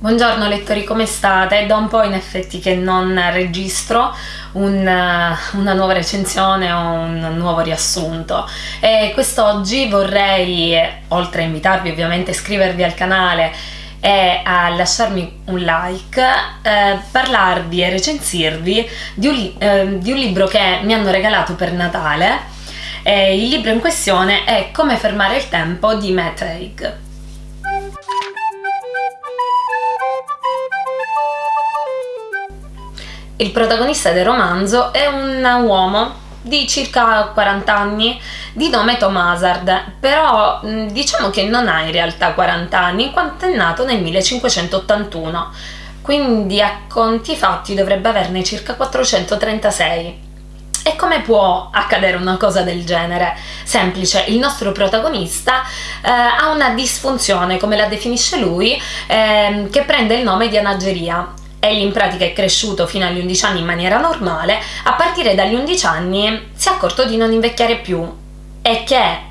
Buongiorno lettori, come state? È da un po' in effetti che non registro un, una nuova recensione o un nuovo riassunto e quest'oggi vorrei, oltre a invitarvi ovviamente a iscrivervi al canale e a lasciarmi un like, eh, parlarvi e recensirvi di un, eh, di un, libro che mi hanno regalato per Natale. Eh, il libro in questione è Come fermare il tempo di Matt Haig. Il protagonista del romanzo è un uomo di circa 40 anni di nome Tom Hazard, però diciamo che non ha in realtà 40 anni in quanto è nato nel 1581, quindi a conti fatti dovrebbe averne circa 436. E come può accadere una cosa del genere? Semplice, il nostro protagonista eh, ha una disfunzione, come la definisce lui, eh, che prende il nome di anageria Egli in pratica è cresciuto fino agli 11 anni in maniera normale, a partire dagli 11 anni si è accorto di non invecchiare più e che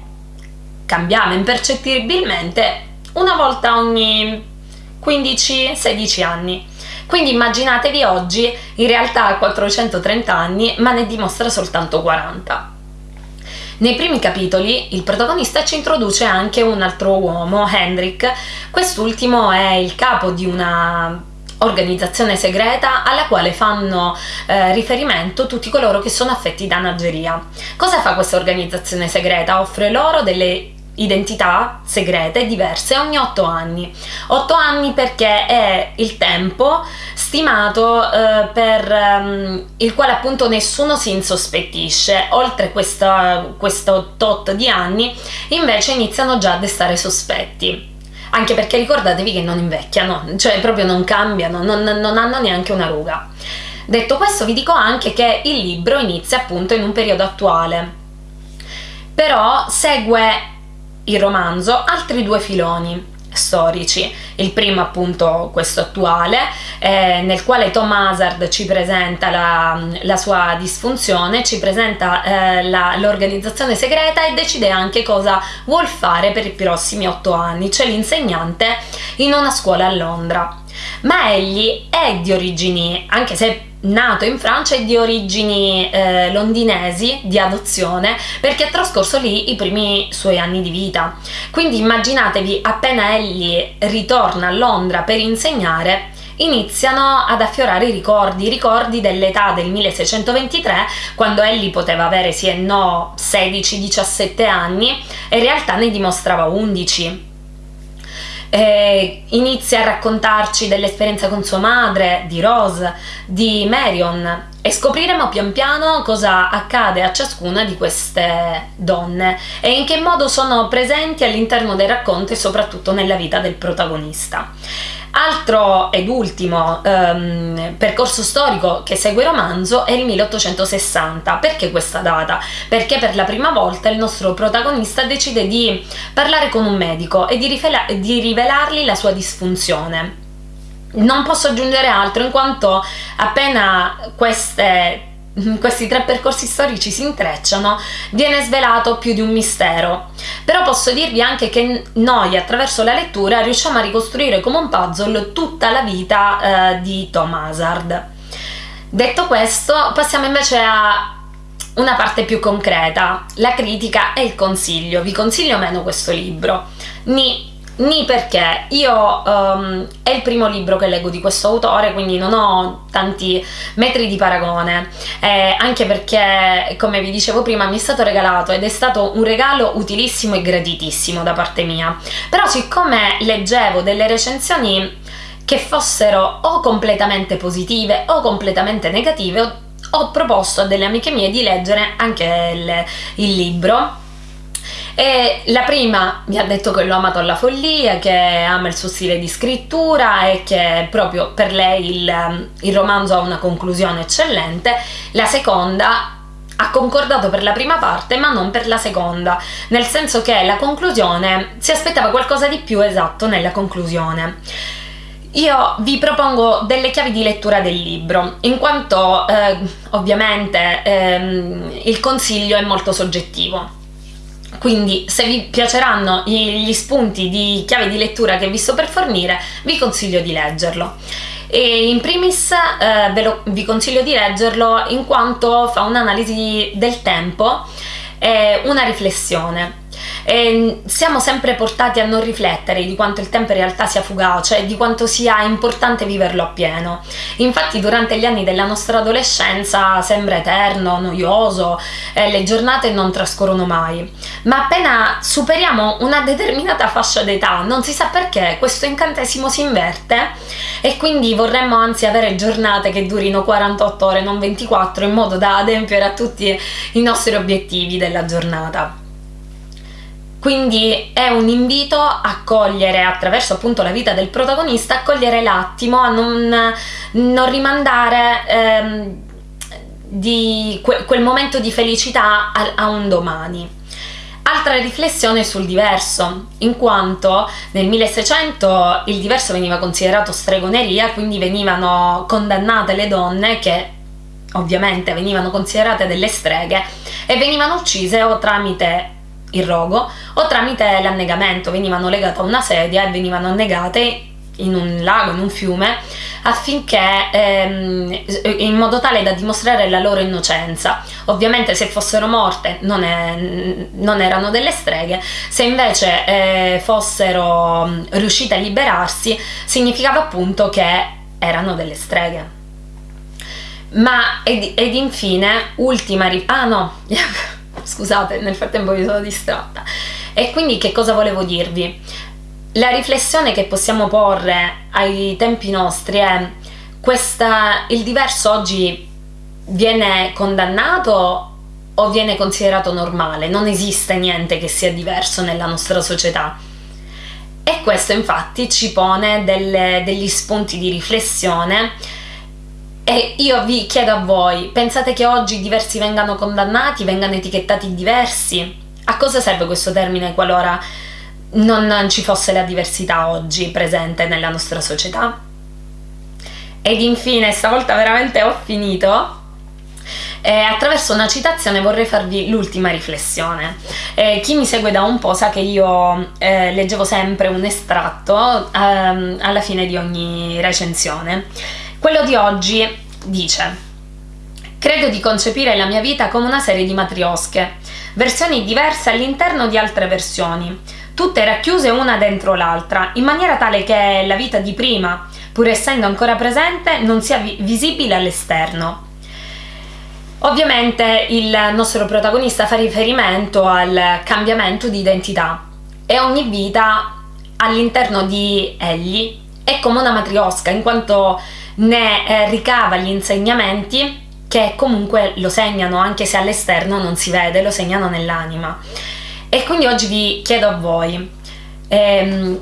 cambiava impercettibilmente una volta ogni 15-16 anni. Quindi immaginatevi oggi, in realtà ha 430 anni, ma ne dimostra soltanto 40. Nei primi capitoli il protagonista ci introduce anche un altro uomo, Hendrik. Quest'ultimo è il capo di una organizzazione segreta alla quale fanno eh, riferimento tutti coloro che sono affetti da nageria. Cosa fa questa organizzazione segreta? Offre loro delle identità segrete diverse ogni 8 anni. 8 anni perché è il tempo stimato eh, per um, il quale appunto nessuno si insospettisce. Oltre questa, questo tot di anni invece iniziano già a destare sospetti anche perché ricordatevi che non invecchiano, cioè proprio non cambiano, non, non hanno neanche una ruga. Detto questo vi dico anche che il libro inizia appunto in un periodo attuale, però segue il romanzo altri due filoni storici. Il primo appunto questo attuale, eh, nel quale Tom Hazard ci presenta la, la sua disfunzione, ci presenta eh, l'organizzazione segreta e decide anche cosa vuol fare per i prossimi otto anni, cioè l'insegnante in una scuola a Londra. Ma egli è di origini, anche se nato in Francia e di origini eh, londinesi di adozione perché ha trascorso lì i primi suoi anni di vita. Quindi immaginatevi appena egli ritorna a Londra per insegnare iniziano ad affiorare i ricordi, i ricordi dell'età del 1623 quando egli poteva avere sì e no 16-17 anni e in realtà ne dimostrava 11 eh, inizia a raccontarci dell'esperienza con sua madre, di Rose, di Marion e scopriremo pian piano cosa accade a ciascuna di queste donne e in che modo sono presenti all'interno dei racconti e soprattutto nella vita del protagonista. Altro ed ultimo um, percorso storico che segue il romanzo è il 1860. Perché questa data? Perché per la prima volta il nostro protagonista decide di parlare con un medico e di, di rivelargli la sua disfunzione. Non posso aggiungere altro in quanto appena queste questi tre percorsi storici si intrecciano, viene svelato più di un mistero. Però posso dirvi anche che noi attraverso la lettura riusciamo a ricostruire come un puzzle tutta la vita eh, di Tom Hazard. Detto questo, passiamo invece a una parte più concreta, la critica e il consiglio. Vi consiglio meno questo libro. Ni Ni perché. Io um, è il primo libro che leggo di questo autore, quindi non ho tanti metri di paragone, eh, anche perché, come vi dicevo prima, mi è stato regalato ed è stato un regalo utilissimo e graditissimo da parte mia. Però siccome leggevo delle recensioni che fossero o completamente positive o completamente negative, ho, proposto a delle amiche mie di leggere anche il, il libro e la prima mi ha detto che l'ho amato alla follia, che ama il suo stile di scrittura e che proprio per lei il, il romanzo ha una conclusione eccellente. La seconda ha concordato per la prima parte ma non per la seconda, nel senso che la conclusione si aspettava qualcosa di più esatto nella conclusione. Io vi propongo delle chiavi di lettura del libro, in quanto eh, ovviamente ehm, il consiglio è molto soggettivo quindi se vi piaceranno gli spunti di chiave di lettura che vi sto per fornire vi consiglio di leggerlo. E in primis eh, lo, vi consiglio di leggerlo in quanto fa un'analisi del tempo e una riflessione e siamo sempre portati a non riflettere di quanto il tempo in realtà sia fugace e di quanto sia importante viverlo appieno. Infatti durante gli anni della nostra adolescenza sembra eterno, noioso, e le giornate non trascorrono mai. Ma appena superiamo una determinata fascia d'età, non si sa perché, questo incantesimo si inverte e quindi vorremmo anzi avere giornate che durino 48 ore, non 24, in modo da adempiere a tutti i nostri obiettivi della giornata. Quindi è un invito a cogliere attraverso appunto la vita del protagonista, a cogliere l'attimo, a non, non rimandare ehm, di que, quel momento di felicità a, a un domani. Altra riflessione sul diverso, in quanto nel 1600 il diverso veniva considerato stregoneria, quindi venivano condannate le donne che ovviamente venivano considerate delle streghe e venivano uccise o tramite il rogo o tramite l'annegamento, venivano legate a una sedia e venivano annegate in un lago, in un fiume, affinché ehm, in modo tale da dimostrare la loro innocenza. Ovviamente se fossero morte non, è, non erano delle streghe, se invece eh, fossero mm, riuscite a liberarsi significava appunto che erano delle streghe. Ma ed, ed infine, ultima... Ah no! Scusate, nel frattempo mi sono distratta. E quindi che cosa volevo dirvi? La riflessione che possiamo porre ai tempi nostri è questa, il diverso oggi viene condannato o viene considerato normale? Non esiste niente che sia diverso nella nostra società. E questo infatti ci pone delle, degli spunti di riflessione e io vi chiedo a voi, pensate che oggi diversi vengano condannati, vengano etichettati diversi? A cosa serve questo termine qualora non ci fosse la diversità oggi presente nella nostra società? Ed infine, stavolta veramente ho finito, eh, attraverso una citazione vorrei farvi l'ultima riflessione. Eh, chi mi segue da un po' sa che io eh, leggevo sempre un estratto ehm, alla fine di ogni recensione quello di oggi dice Credo di concepire la mia vita come una serie di matriosche, versioni diverse all'interno di altre versioni, tutte racchiuse una dentro l'altra, in maniera tale che la vita di prima, pur essendo ancora presente, non sia vi visibile all'esterno. Ovviamente il nostro protagonista fa riferimento al cambiamento di identità e ogni vita all'interno di egli è come una matriosca, in quanto ne eh, ricava gli insegnamenti che comunque lo segnano, anche se all'esterno non si vede, lo segnano nell'anima. E quindi oggi vi chiedo a voi, ehm,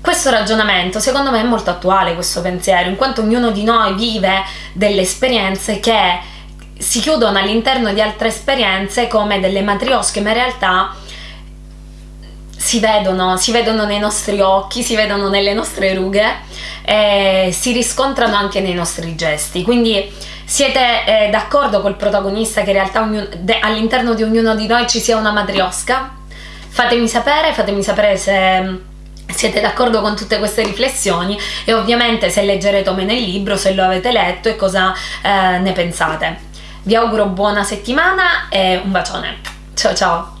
questo ragionamento secondo me è molto attuale, questo pensiero, in quanto ognuno di noi vive delle esperienze che si chiudono all'interno di altre esperienze come delle matriosche, ma in realtà si vedono, si vedono nei nostri occhi, si vedono nelle nostre rughe e si riscontrano anche nei nostri gesti. Quindi siete eh, d'accordo col protagonista che in realtà all'interno di ognuno di noi ci sia una matriosca? Fatemi sapere, fatemi sapere se mm, siete d'accordo con tutte queste riflessioni e ovviamente se leggerete me nel libro, se lo avete letto e cosa eh, ne pensate. Vi auguro buona settimana e un bacione. Ciao ciao!